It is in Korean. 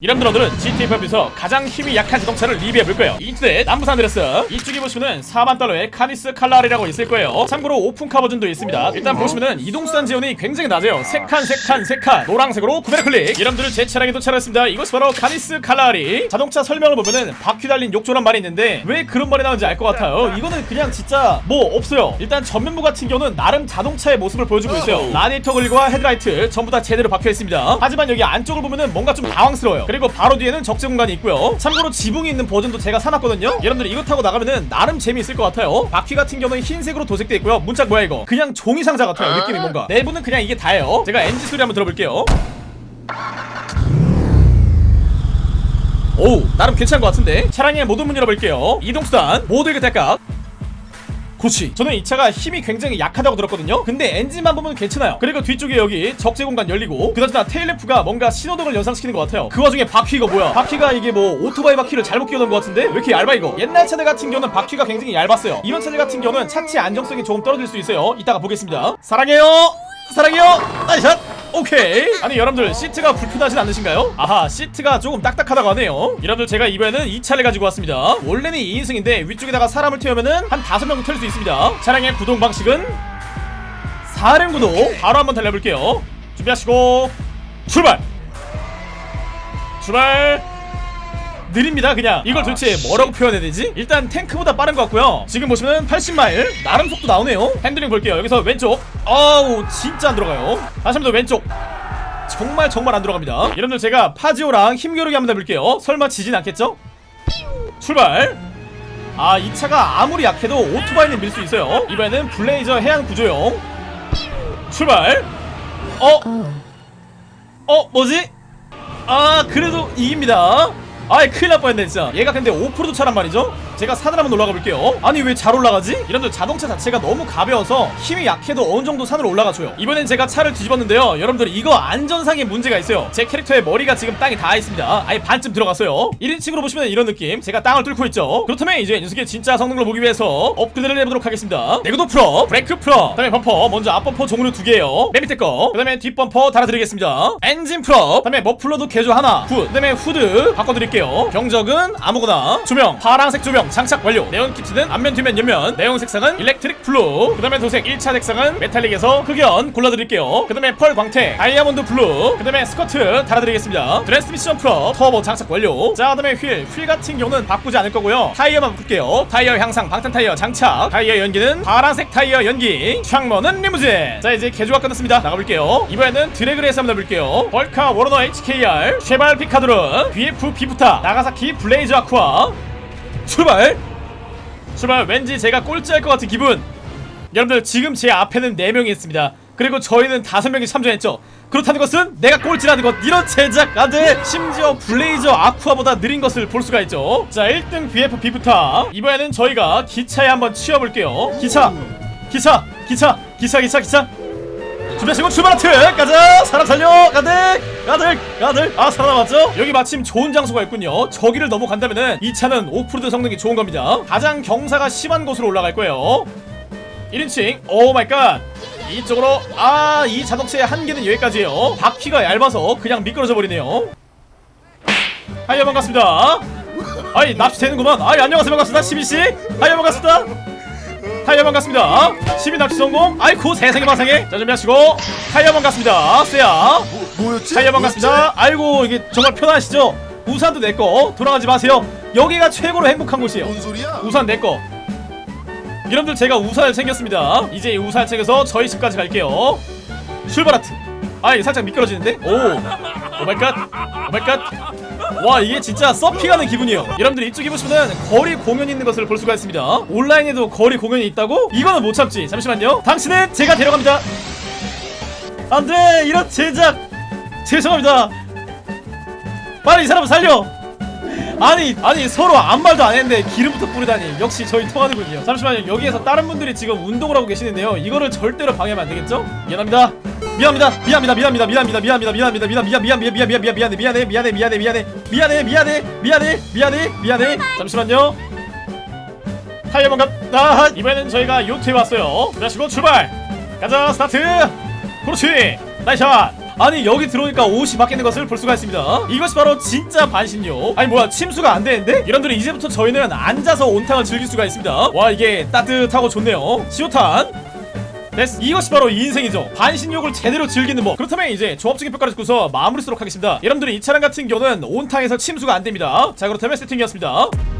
여러분들 오늘은 GTA5에서 가장 힘이 약한 자동차를 리뷰해볼 거예요. 인터넷 남부 산 안드레아스 이쪽에 보시면은 4만달러의 카니스 칼라하리라고 있을 거예요. 참고로 오픈카 버전도 있습니다. 일단 보시면은 이동수단 지원이 굉장히 낮아요. 3칸 3칸 3칸. 노란색으로 구매를 클릭. 여러분들 제 차량에 도착했습니다. 이것이 바로 카니스 칼라하리. 자동차 설명을 보면은 바퀴 달린 욕조란 말이 있는데 왜 그런 말이 나오는지 알 것 같아요. 이거는 그냥 진짜 뭐 없어요. 일단 전면부 같은 경우는 나름 자동차의 모습을 보여주고 있어요. 라디에이터 그릴과 헤드라이트 전부 다 제대로 박혀 있습니다. 하지만 여기 안쪽을 보면은 뭔가 좀 당황스러워요 그리고 바로 뒤에는 적재 공간이 있고요. 참고로 지붕이 있는 버전도 제가 사놨거든요. 여러분들 이거 타고 나가면은 나름 재미있을 것 같아요. 바퀴 같은 경우는 흰색으로 도색돼 있고요. 문짝 뭐야 이거? 그냥 종이 상자 같아요 느낌이 뭔가. 내부는 그냥 이게 다예요. 제가 엔진 소리 한번 들어볼게요. 오 나름 괜찮은 것 같은데? 차량의 모든 문 열어볼게요. 이동수단 모두에게 대각 그렇지. 저는 이 차가 힘이 굉장히 약하다고 들었거든요. 근데 엔진만 보면 괜찮아요. 그리고 뒤쪽에 여기 적재 공간 열리고 그나저나 테일램프가 뭔가 신호등을 연상시키는 것 같아요. 그 와중에 바퀴 이거 뭐야? 바퀴가 이게 뭐 오토바이 바퀴를 잘못 끼워놓은 것 같은데? 왜 이렇게 얇아 이거? 옛날 차들 같은 경우는 바퀴가 굉장히 얇았어요. 이번 차들 같은 경우는 차체 안정성이 조금 떨어질 수 있어요. 이따가 보겠습니다. 사랑해요! 사랑해요! nice shot 오케이. 아니 여러분들 시트가 불편하진 않으신가요? 아하 시트가 조금 딱딱하다고 하네요. 여러분들 제가 이번에는 이 차를 가지고 왔습니다. 원래는 2인승인데 위쪽에다가 사람을 태우면은 한 5명 태울 수 있습니다. 차량의 구동 방식은 사륜 구동. 바로 한번 달려볼게요. 준비하시고 출발! 출발 느립니다. 그냥 이걸 도대체 뭐라고 표현해야 되지? 일단 탱크보다 빠른 것 같고요. 지금 보시면 80마일 나름 속도 나오네요. 핸들링 볼게요. 여기서 왼쪽. 아우 진짜 안 들어가요. 다시 한 번 더 왼쪽. 정말 정말 안 들어갑니다. 여러분들 제가 파지오랑 힘겨루기 한번 해볼게요. 설마 지진 않겠죠? 출발. 아 이 차가 아무리 약해도 오토바이는 밀 수 있어요. 이번에는 블레이저 해안 구조용. 출발. 어? 어 뭐지? 아 그래도 이깁니다 아이 큰일 날 뻔했네 진짜. 얘가 근데 오프로드 차란 말이죠 제가 산을 한번 올라가 볼게요. 아니 왜 잘 올라가지? 여러분들 자동차 자체가 너무 가벼워서 힘이 약해도 어느 정도 산을 올라가줘요. 이번엔 제가 차를 뒤집었는데요. 여러분들 이거 안전상의 문제가 있어요. 제 캐릭터의 머리가 지금 땅에 닿아 있습니다. 아예 반쯤 들어갔어요. 1인칭으로 보시면 이런 느낌. 제가 땅을 뚫고 있죠. 그렇다면 이제 녀석의 진짜 성능을 보기 위해서 업그레이드를 해보도록 하겠습니다. 내구도 full up 브레이크 full up. 그 다음에 범퍼 먼저 앞범퍼 종류 두 개예요. 맨 밑에 거 그 다음에 뒷범퍼 달아드리겠습니다. 엔진 full up. 그 다음에 머플러도 개조 하나 good 그 다음에 후드 바꿔드릴게요. 경적은 아무거나. 조명 파란색 조명 장착 완료. 네온 kit는 앞면 뒤면 옆면. 내용 색상은 electric blue. 그 다음에 도색 1차 색상은 metallic에서 흑연 골라드릴게요. 그 다음에 pearl 광택 diamond blue. 그 다음에 스커트 달아드리겠습니다. 트랜스미션 full up 터보 장착 완료. 자 그 다음에 휠. 휠 같은 경우는 바꾸지 않을 거고요. 타이어만 바꿀게요. 타이어 향상 방탄 타이어 장착. 타이어 연기는 파란색 타이어 연기. 창문은 리무진. 자 이제 개조가 끝났습니다. 나가볼게요. 이번에는 drag race 한번 해볼게요. 벌카 워레너 HKR 쉐발 피카도르 BF 비프타 나가사키 블레이저 아쿠아 출발! 출발 왠지 제가 꼴찌할 것 같은 기분. 여러분들 지금 제 앞에는 4명이 있습니다. 그리고 저희는 5명이 참전했죠. 그렇다는 것은 내가 꼴찌라는 것 이런 제작가들 심지어 블레이저 아쿠아보다 느린 것을 볼 수가 있죠. 자 1등 BF 비프타 이번에는 저희가 기차에 한번 치여볼게요. 기차 기차 기차 기차 기차 기차 준비하시고 출발 하트! 가자 사람 살려! 가득! 가득! 가득! 아 살아남았죠? 여기 마침 좋은 장소가 있군요. 저기를 넘어간다면 은 이 차는 오프로드 성능이 좋은 겁니다. 가장 경사가 심한 곳으로 올라갈 거예요. 1인칭 oh my God 이쪽으로 아 이 자동차의 한계는 여기까지예요. 바퀴가 얇아서 그냥 미끄러져 버리네요. hi요 반갑습니다. 아이 납치 되는구만. 아이 안녕하세요. 반갑습니다. 시민씨. hi요 반갑습니다 hi요 반갑습니다. 시민 납치 성공. 아이쿠 세상에 마상에. 자 준비하시고. hi요 반갑습니다. 쎄야. 뭐였지? hi요 반갑습니다. 아이고 이게 정말 편하시죠? 우산도 내꺼 돌아가지 마세요. 여기가 최고로 행복한 곳이에요. 뭔 소리야? 우산 내꺼 여러분들 제가 우산을 챙겼습니다. 이제 이 우산을 챙겨서 저희 집까지 갈게요. 출발 하트. 아 이게 살짝 미끄러지는데? 오. 오마이갓. 오마이갓 와 이게 진짜 서핑하는 기분이에요. 여러분들 이쪽에 보시면 거리 공연이 있는 것을 볼 수가 있습니다. 온라인에도 거리 공연이 있다고? 이거는 못 참지. 잠시만요. 당신은 제가 데려갑니다. 안돼 이런 제작. 죄송합니다. 빨리 이 사람 살려. 아니 아니 서로 아무 말도 안 했는데 기름부터 뿌리다니. 역시 저희 통하는군요. 잠시만요. 여기에서 다른 분들이 지금 운동을 하고 계시는데요. 이거를 절대로 방해하면 안 되겠죠? 미안합니다 미안합니다 미안합니다 미안합니다 미안합니다 미안합니다 미안합니다 미안 미안 미안 미안 미안 미안 미안해 미안해 미안해 미안해 미안해 미안해 미안해 미안해 미안해 미안해 잠시만요 타이어 반갑 아 이번에는 저희가 요트에 왔어요 그러시고 출발 가자 스타트 그렇지 nice shot 아니 여기 들어오니까 옷이 바뀌는 것을 볼 수가 있습니다 이것이 바로 진짜 반신욕 아니 뭐야 침수가 안 되는데? 여러분들 이제부터 저희는 앉아서 온탕을 즐길 수가 있습니다 와 이게 따뜻하고 좋네요 시오탄 됐어 이것이 바로 인생이죠. 반신욕을 제대로 즐기는 법. 그렇다면 이제 종합적인 평가를 듣고서 마무리 짓도록 하겠습니다. 여러분들이 이 차량 같은 경우는 온탕에서 침수가 안됩니다. 자 그렇다면 세팅이었습니다